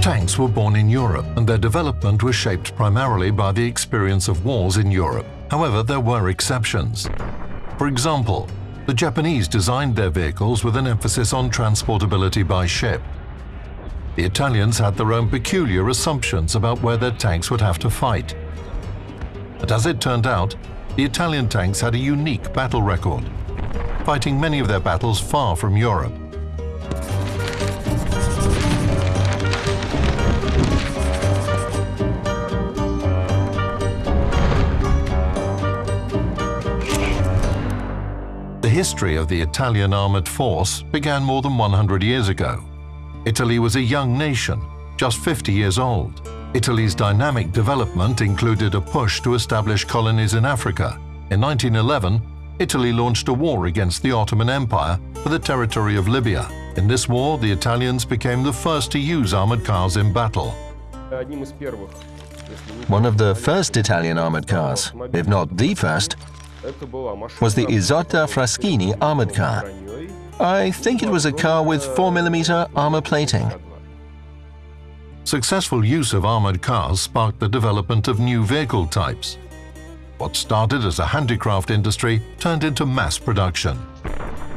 Tanks were born in Europe and their development was shaped primarily by the experience of wars in Europe. However, there were exceptions. For example, the Japanese designed their vehicles with an emphasis on transportability by ship. The Italians had their own peculiar assumptions about where their tanks would have to fight. But as it turned out, the Italian tanks had a unique battle record, fighting many of their battles far from Europe. The history of the Italian armored force began more than 100 years ago. Italy was a young nation, just 50 years old. Italy's dynamic development included a push to establish colonies in Africa. In 1911, Italy launched a war against the Ottoman Empire for the territory of Libya. In this war, the Italians became the first to use armored cars in battle. One of the first Italian armored cars, if not the first, was the Isotta Fraschini armored car. I think it was a car with 4mm armor plating. Successful use of armored cars sparked the development of new vehicle types. What started as a handicraft industry turned into mass production.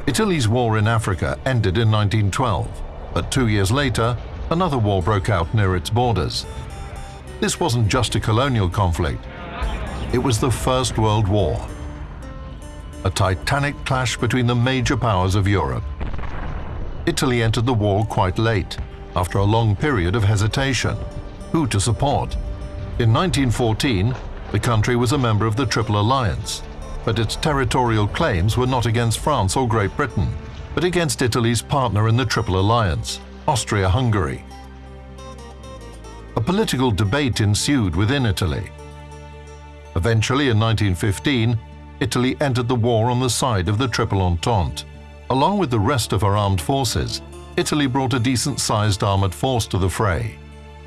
Italy's war in Africa ended in 1912, but two years later, another war broke out near its borders. This wasn't just a colonial conflict. It was the First World War a titanic clash between the major powers of Europe. Italy entered the war quite late, after a long period of hesitation. Who to support? In 1914, the country was a member of the Triple Alliance, but its territorial claims were not against France or Great Britain, but against Italy's partner in the Triple Alliance, Austria-Hungary. A political debate ensued within Italy. Eventually, in 1915, Italy entered the war on the side of the Triple Entente. Along with the rest of her armed forces, Italy brought a decent-sized armoured force to the fray.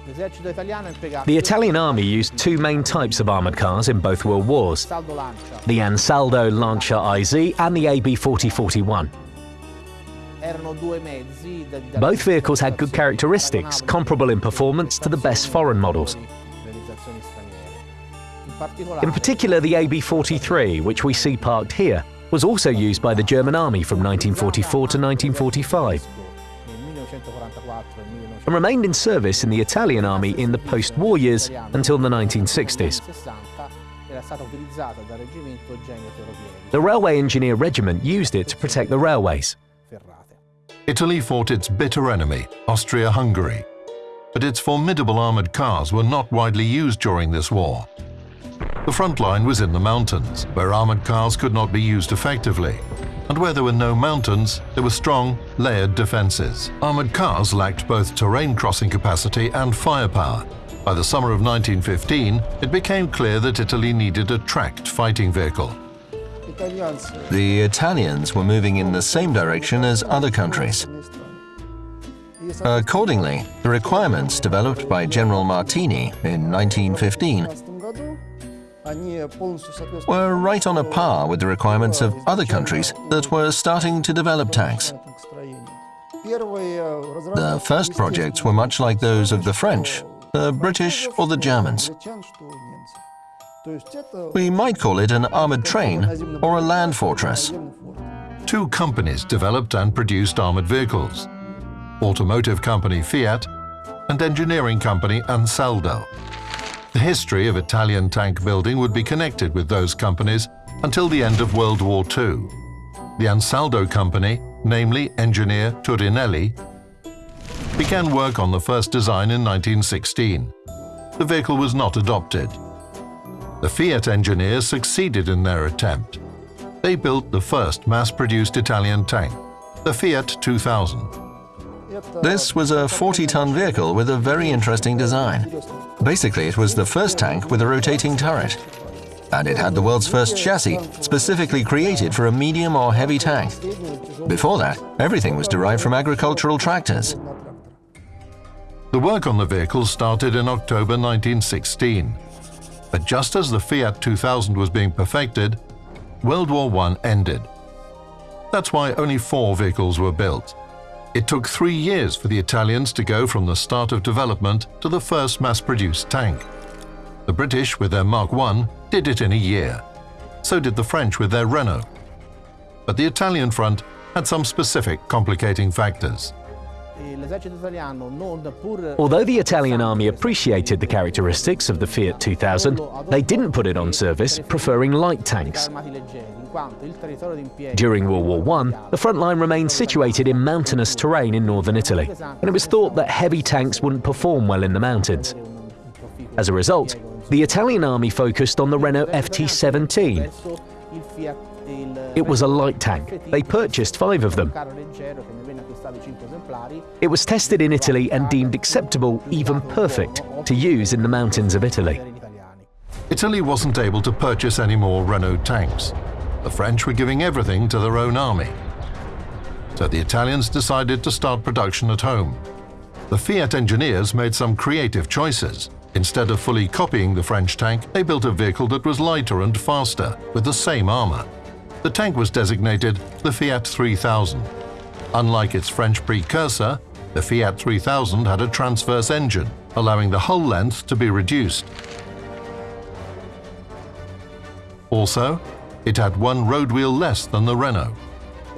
The Italian army used two main types of armoured cars in both world wars, the Ansaldo Lancia IZ and the AB 4041. Both vehicles had good characteristics, comparable in performance to the best foreign models. In particular, the AB-43, which we see parked here, was also used by the German army from 1944 to 1945 and remained in service in the Italian army in the post-war years until the 1960s. The Railway Engineer Regiment used it to protect the railways. Italy fought its bitter enemy, Austria-Hungary, but its formidable armoured cars were not widely used during this war. The front line was in the mountains, where armoured cars could not be used effectively. And where there were no mountains, there were strong, layered defences. Armoured cars lacked both terrain crossing capacity and firepower. By the summer of 1915, it became clear that Italy needed a tracked fighting vehicle. The Italians were moving in the same direction as other countries. Accordingly, the requirements developed by General Martini in 1915 were right on a par with the requirements of other countries that were starting to develop tanks. The first projects were much like those of the French, the British or the Germans. We might call it an armoured train or a land fortress. Two companies developed and produced armoured vehicles. Automotive company Fiat and engineering company Ansaldo. The history of Italian tank building would be connected with those companies until the end of World War II. The Ansaldo company, namely engineer Turinelli, began work on the first design in 1916. The vehicle was not adopted. The Fiat engineers succeeded in their attempt. They built the first mass-produced Italian tank, the Fiat 2000. This was a 40-ton vehicle with a very interesting design. Basically, it was the first tank with a rotating turret. And it had the world's first chassis, specifically created for a medium or heavy tank. Before that, everything was derived from agricultural tractors. The work on the vehicle started in October 1916. But just as the Fiat 2000 was being perfected, World War I ended. That's why only four vehicles were built. It took three years for the Italians to go from the start of development to the first mass-produced tank. The British, with their Mark I, did it in a year. So did the French with their Renault. But the Italian front had some specific complicating factors. Although the Italian army appreciated the characteristics of the Fiat 2000, they didn't put it on service, preferring light tanks. During World War I, the front line remained situated in mountainous terrain in northern Italy, and it was thought that heavy tanks wouldn't perform well in the mountains. As a result, the Italian army focused on the Renault FT-17. It was a light tank. They purchased five of them. It was tested in Italy and deemed acceptable, even perfect, to use in the mountains of Italy. Italy wasn't able to purchase any more Renault tanks. The French were giving everything to their own army. So the Italians decided to start production at home. The Fiat engineers made some creative choices. Instead of fully copying the French tank, they built a vehicle that was lighter and faster, with the same armor. The tank was designated the Fiat 3000. Unlike its French precursor, the Fiat 3000 had a transverse engine, allowing the hull length to be reduced. Also, it had one road wheel less than the Renault.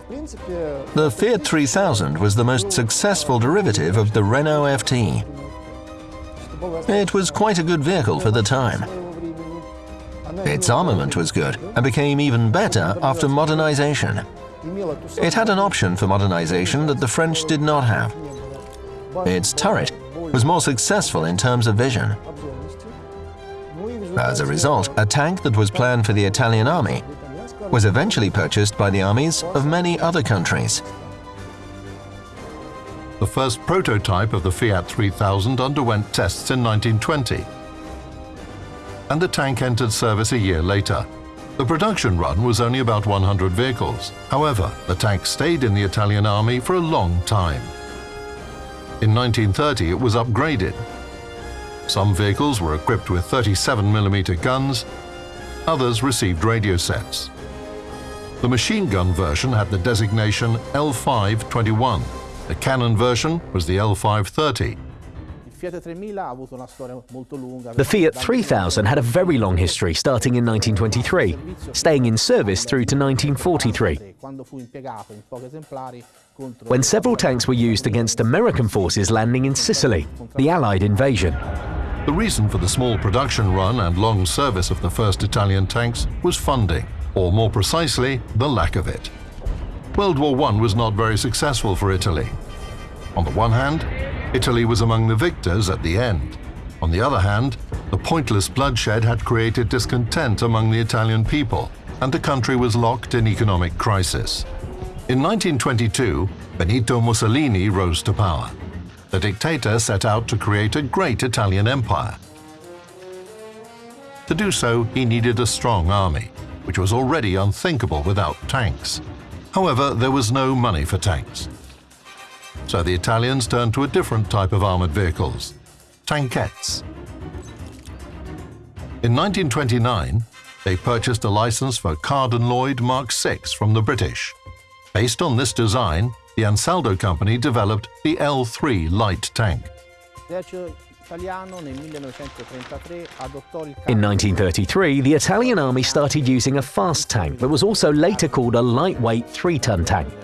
The Fiat 3000 was the most successful derivative of the Renault FT. It was quite a good vehicle for the time. Its armament was good and became even better after modernization. It had an option for modernization that the French did not have. Its turret was more successful in terms of vision. As a result, a tank that was planned for the Italian army was eventually purchased by the armies of many other countries. The first prototype of the Fiat 3000 underwent tests in 1920, and the tank entered service a year later. The production run was only about 100 vehicles. However, the tank stayed in the Italian army for a long time. In 1930 it was upgraded. Some vehicles were equipped with 37mm guns, others received radio sets. The machine gun version had the designation L521. The cannon version was the L530. The Fiat 3000 had a very long history starting in 1923, staying in service through to 1943, when several tanks were used against American forces landing in Sicily, the Allied invasion. The reason for the small production run and long service of the first Italian tanks was funding, or more precisely, the lack of it. World War I was not very successful for Italy. On the one hand, Italy was among the victors at the end. On the other hand, the pointless bloodshed had created discontent among the Italian people, and the country was locked in economic crisis. In 1922, Benito Mussolini rose to power. The dictator set out to create a great Italian empire. To do so, he needed a strong army, which was already unthinkable without tanks. However, there was no money for tanks so the Italians turned to a different type of armoured vehicles, tankettes. In 1929, they purchased a license for Carden-Lloyd Mark VI from the British. Based on this design, the Ansaldo company developed the L3 light tank. In 1933, the Italian army started using a fast tank that was also later called a lightweight 3-ton tank.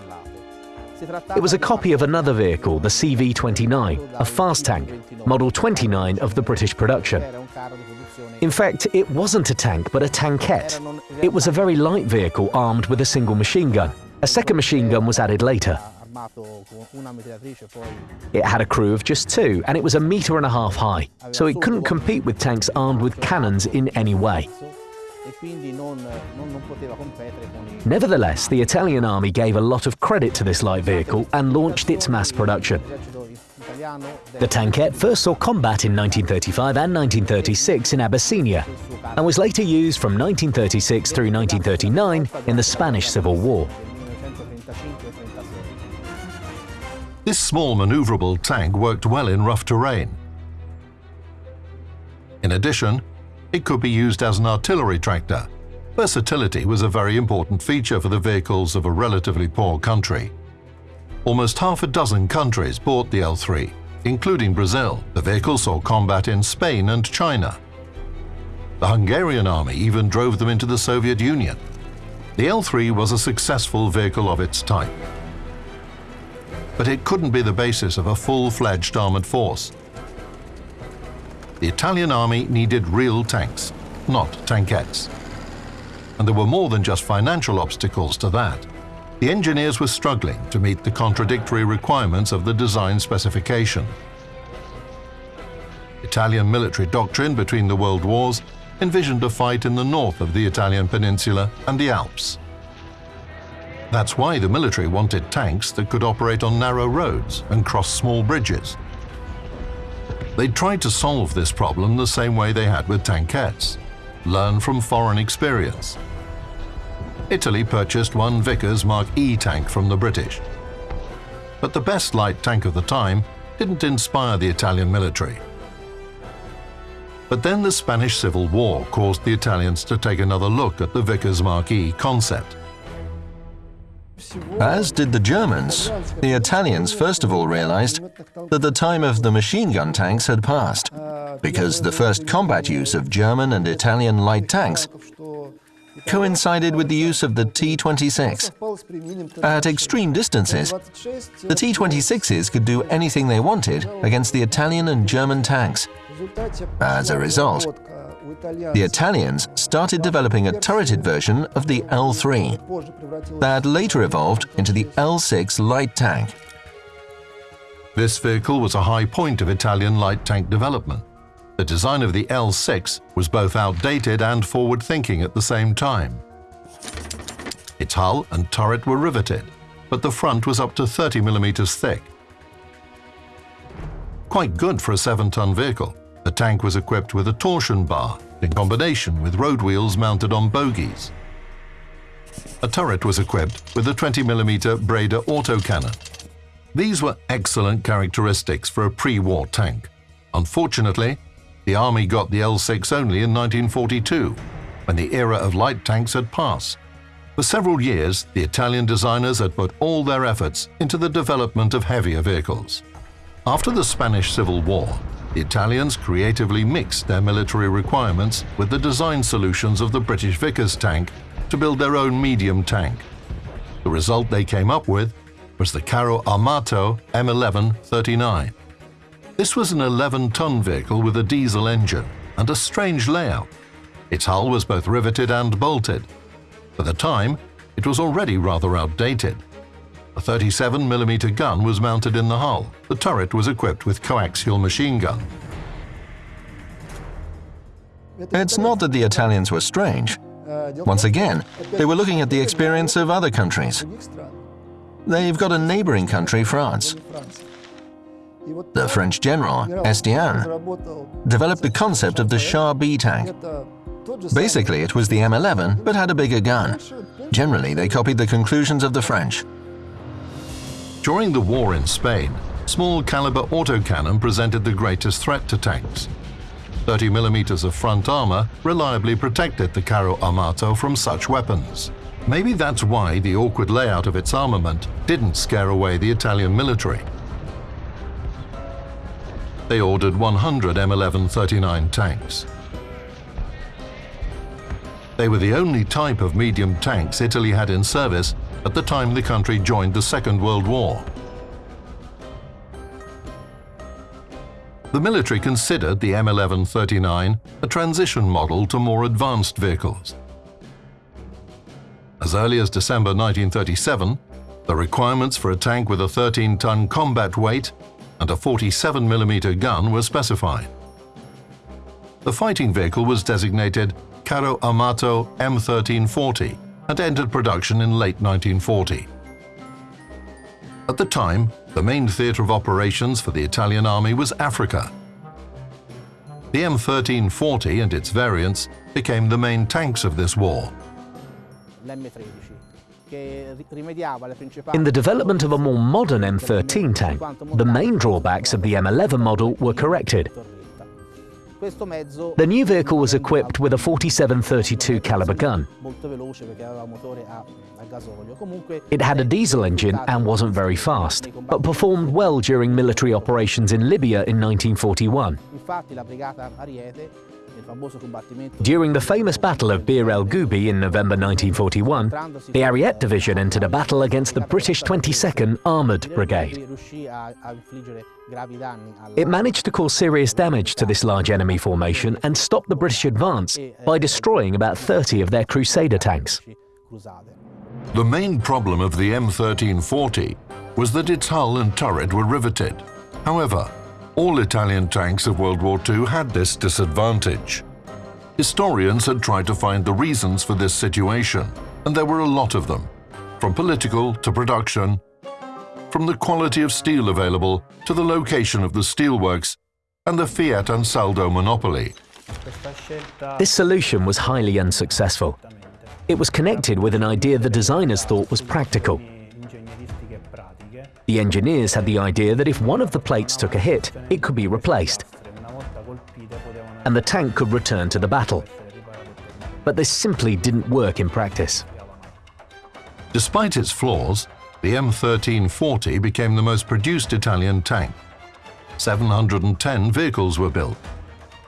It was a copy of another vehicle, the CV-29, a fast tank, Model 29 of the British production. In fact, it wasn't a tank but a tankette. It was a very light vehicle armed with a single machine gun. A second machine gun was added later. It had a crew of just two, and it was a metre and a half high, so it couldn't compete with tanks armed with cannons in any way. Nevertheless, the Italian army gave a lot of credit to this light vehicle and launched its mass production. The tankette first saw combat in 1935 and 1936 in Abyssinia and was later used from 1936 through 1939 in the Spanish Civil War. This small maneuverable tank worked well in rough terrain. In addition, it could be used as an artillery tractor. Versatility was a very important feature for the vehicles of a relatively poor country. Almost half a dozen countries bought the L3, including Brazil. The vehicle saw combat in Spain and China. The Hungarian army even drove them into the Soviet Union. The L3 was a successful vehicle of its type. But it couldn't be the basis of a full-fledged armored force. The Italian army needed real tanks, not tankettes. And there were more than just financial obstacles to that. The engineers were struggling to meet the contradictory requirements of the design specification. Italian military doctrine between the world wars envisioned a fight in the north of the Italian peninsula and the Alps. That's why the military wanted tanks that could operate on narrow roads and cross small bridges. They tried to solve this problem the same way they had with tankettes, learn from foreign experience. Italy purchased one Vickers Mark E tank from the British. But the best light tank of the time didn't inspire the Italian military. But then the Spanish Civil War caused the Italians to take another look at the Vickers Mark E concept. As did the Germans, the Italians first of all realized that the time of the machine gun tanks had passed, because the first combat use of German and Italian light tanks coincided with the use of the T-26. At extreme distances, the T-26s could do anything they wanted against the Italian and German tanks. As a result, the Italians started developing a turreted version of the L3 that later evolved into the L6 light tank. This vehicle was a high point of Italian light tank development. The design of the L6 was both outdated and forward-thinking at the same time. Its hull and turret were riveted, but the front was up to 30 millimeters thick. Quite good for a 7-ton vehicle, the tank was equipped with a torsion bar in combination with road wheels mounted on bogies. A turret was equipped with a 20mm Breda autocannon. These were excellent characteristics for a pre-war tank. Unfortunately, the Army got the L6 only in 1942, when the era of light tanks had passed. For several years, the Italian designers had put all their efforts into the development of heavier vehicles. After the Spanish Civil War, the Italians creatively mixed their military requirements with the design solutions of the British Vickers tank to build their own medium tank. The result they came up with was the Carro Armato M1139. This was an 11-ton vehicle with a diesel engine and a strange layout. Its hull was both riveted and bolted. For the time, it was already rather outdated. A 37mm gun was mounted in the hull. The turret was equipped with coaxial machine gun. It's not that the Italians were strange. Once again, they were looking at the experience of other countries. They've got a neighboring country, France. The French general, Estienne, developed the concept of the Char B tank. Basically, it was the M11, but had a bigger gun. Generally, they copied the conclusions of the French. During the war in Spain, small caliber autocannon presented the greatest threat to tanks. 30 millimeters of front armor reliably protected the Carro Armato from such weapons. Maybe that's why the awkward layout of its armament didn't scare away the Italian military they ordered 100 M1139 tanks. They were the only type of medium tanks Italy had in service at the time the country joined the Second World War. The military considered the M1139 a transition model to more advanced vehicles. As early as December 1937, the requirements for a tank with a 13-ton combat weight and a 47mm gun were specified. The fighting vehicle was designated Carro Armato M1340 and entered production in late 1940. At the time, the main theatre of operations for the Italian army was Africa. The M1340 and its variants became the main tanks of this war. In the development of a more modern M13 tank, the main drawbacks of the M11 model were corrected. The new vehicle was equipped with a 47-32 caliber gun. It had a diesel engine and wasn't very fast, but performed well during military operations in Libya in 1941. During the famous Battle of Bir el Gubi in November 1941, the Ariete Division entered a battle against the British 22nd Armoured Brigade. It managed to cause serious damage to this large enemy formation and stop the British advance by destroying about 30 of their Crusader tanks. The main problem of the M1340 was that its hull and turret were riveted. However, all Italian tanks of World War II had this disadvantage. Historians had tried to find the reasons for this situation, and there were a lot of them, from political to production, from the quality of steel available to the location of the steelworks and the Fiat Ansaldo monopoly. This solution was highly unsuccessful. It was connected with an idea the designers thought was practical. The engineers had the idea that if one of the plates took a hit, it could be replaced, and the tank could return to the battle. But this simply didn't work in practice. Despite its flaws, the M1340 became the most produced Italian tank. 710 vehicles were built.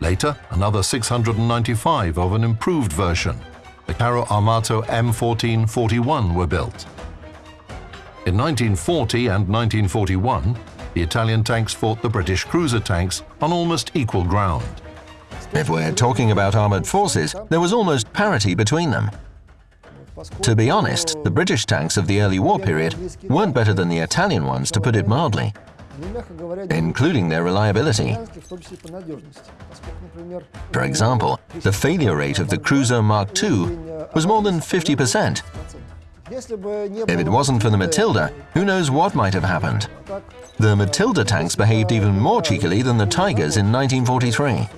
Later, another 695 of an improved version, the Carro Armato M1441 were built. In 1940 and 1941, the Italian tanks fought the British cruiser tanks on almost equal ground. If we're talking about armoured forces, there was almost parity between them. To be honest, the British tanks of the early war period weren't better than the Italian ones, to put it mildly, including their reliability. For example, the failure rate of the Cruiser Mark II was more than 50%, if it wasn't for the Matilda, who knows what might have happened. The Matilda tanks behaved even more cheekily than the Tigers in 1943.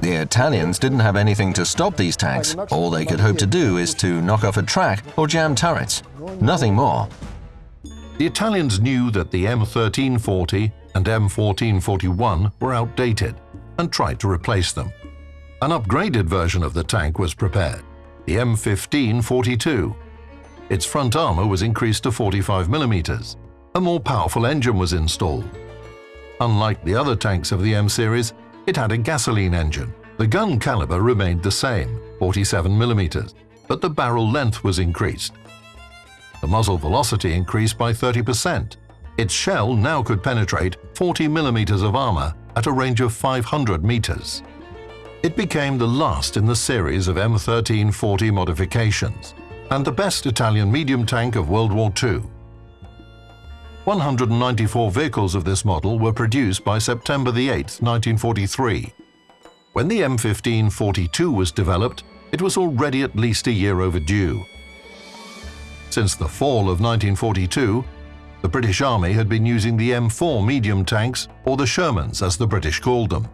The Italians didn't have anything to stop these tanks. All they could hope to do is to knock off a track or jam turrets. Nothing more. The Italians knew that the M1340 and M1441 were outdated and tried to replace them. An upgraded version of the tank was prepared, the M1542, its front armor was increased to 45 mm. A more powerful engine was installed. Unlike the other tanks of the M series, it had a gasoline engine. The gun caliber remained the same, 47 mm, but the barrel length was increased. The muzzle velocity increased by 30%. Its shell now could penetrate 40 mm of armor at a range of 500 meters. It became the last in the series of M1340 modifications and the best Italian medium tank of World War II. 194 vehicles of this model were produced by September 8, 1943. When the M1542 was developed, it was already at least a year overdue. Since the fall of 1942, the British Army had been using the M4 medium tanks, or the Shermans as the British called them.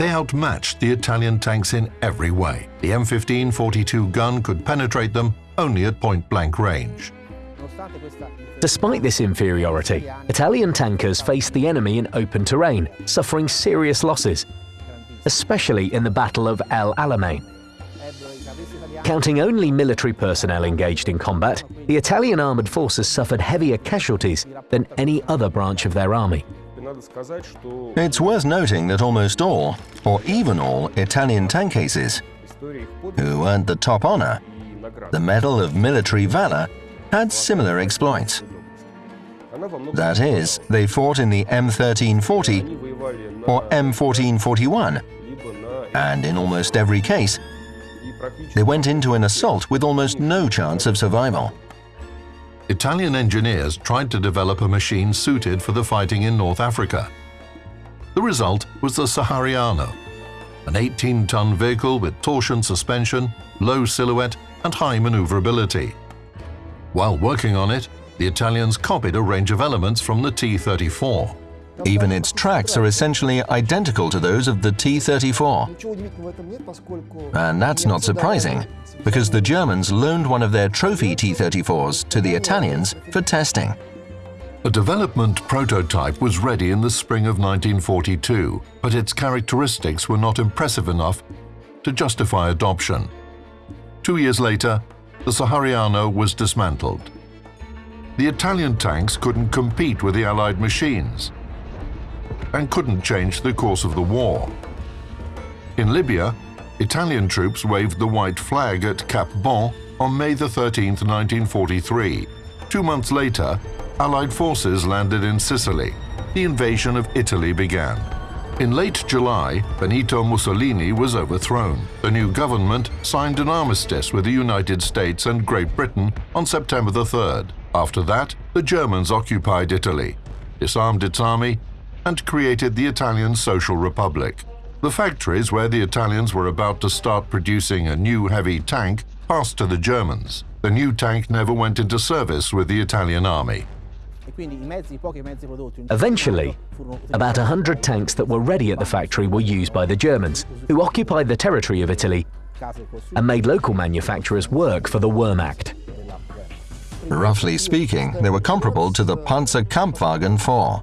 They outmatched the Italian tanks in every way. The M1542 gun could penetrate them only at point-blank range. Despite this inferiority, Italian tankers faced the enemy in open terrain, suffering serious losses, especially in the Battle of El Alamein. Counting only military personnel engaged in combat, the Italian armoured forces suffered heavier casualties than any other branch of their army. It's worth noting that almost all, or even all, Italian tank cases, who earned the top honor, the Medal of Military Valor, had similar exploits. That is, they fought in the M1340 or M1441, and in almost every case, they went into an assault with almost no chance of survival. Italian engineers tried to develop a machine suited for the fighting in North Africa. The result was the Sahariano, an 18-ton vehicle with torsion suspension, low silhouette and high maneuverability. While working on it, the Italians copied a range of elements from the T-34. Even its tracks are essentially identical to those of the T-34. And that's not surprising, because the Germans loaned one of their trophy T-34s to the Italians for testing. A development prototype was ready in the spring of 1942, but its characteristics were not impressive enough to justify adoption. Two years later, the Sahariano was dismantled. The Italian tanks couldn't compete with the Allied machines and couldn't change the course of the war. In Libya, Italian troops waved the white flag at Cap Bon on May 13, 1943. Two months later, Allied forces landed in Sicily. The invasion of Italy began. In late July, Benito Mussolini was overthrown. The new government signed an armistice with the United States and Great Britain on September the 3rd. After that, the Germans occupied Italy, disarmed its army, and created the Italian Social Republic. The factories where the Italians were about to start producing a new heavy tank passed to the Germans. The new tank never went into service with the Italian army. Eventually, about 100 tanks that were ready at the factory were used by the Germans, who occupied the territory of Italy and made local manufacturers work for the Wehrmacht. Roughly speaking, they were comparable to the Panzer Kampfwagen 4.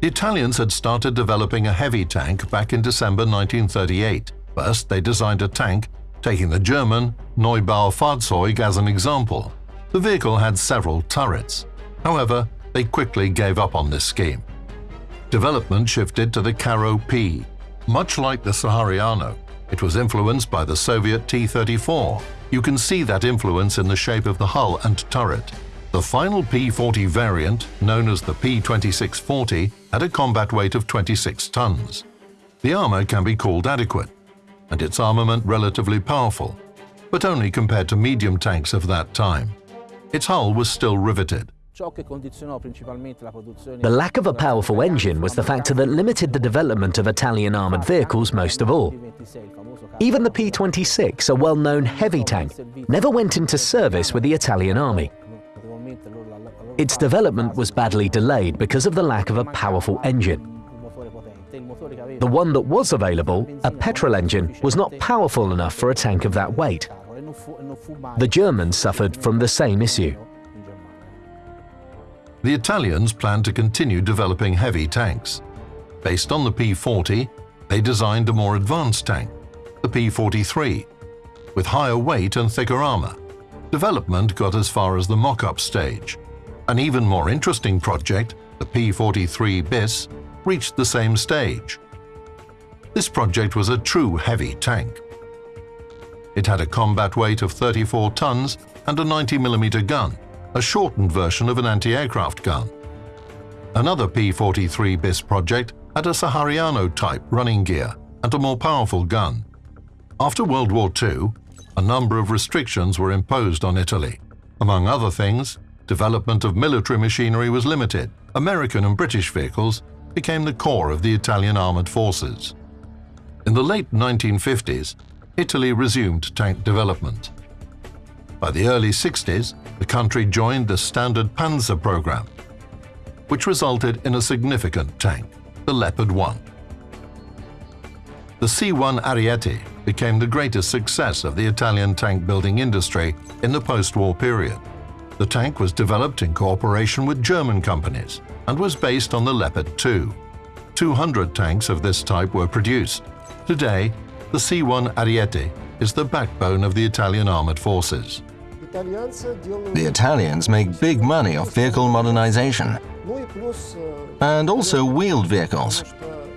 The Italians had started developing a heavy tank back in December 1938. First, they designed a tank, taking the German Neubaufahrzeug as an example. The vehicle had several turrets. However, they quickly gave up on this scheme. Development shifted to the Carro P. Much like the Sahariano, it was influenced by the Soviet T-34. You can see that influence in the shape of the hull and turret. The final P-40 variant, known as the P-2640, had a combat weight of 26 tons. The armor can be called adequate, and its armament relatively powerful, but only compared to medium tanks of that time. Its hull was still riveted. The lack of a powerful engine was the factor that limited the development of Italian armoured vehicles most of all. Even the P-26, a well-known heavy tank, never went into service with the Italian army. Its development was badly delayed because of the lack of a powerful engine. The one that was available, a petrol engine, was not powerful enough for a tank of that weight. The Germans suffered from the same issue. The Italians planned to continue developing heavy tanks. Based on the P-40, they designed a more advanced tank, the P-43, with higher weight and thicker armor. Development got as far as the mock-up stage. An even more interesting project, the P-43 BIS, reached the same stage. This project was a true heavy tank. It had a combat weight of 34 tons and a 90mm gun, a shortened version of an anti-aircraft gun. Another P-43 BIS project had a Sahariano-type running gear and a more powerful gun. After World War II, a number of restrictions were imposed on Italy. Among other things, development of military machinery was limited. American and British vehicles became the core of the Italian armored forces. In the late 1950s, Italy resumed tank development. By the early 60s, the country joined the Standard Panzer program, which resulted in a significant tank, the Leopard 1. The C-1 Ariete became the greatest success of the Italian tank building industry in the post-war period. The tank was developed in cooperation with German companies and was based on the Leopard 2. 200 tanks of this type were produced. Today, the C-1 Ariete is the backbone of the Italian armored forces. The Italians make big money off vehicle modernization and also wheeled vehicles.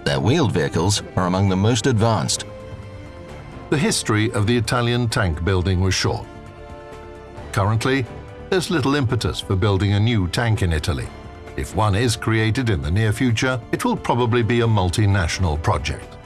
Their wheeled vehicles are among the most advanced. The history of the Italian tank building was short. Currently, there's little impetus for building a new tank in Italy. If one is created in the near future, it will probably be a multinational project.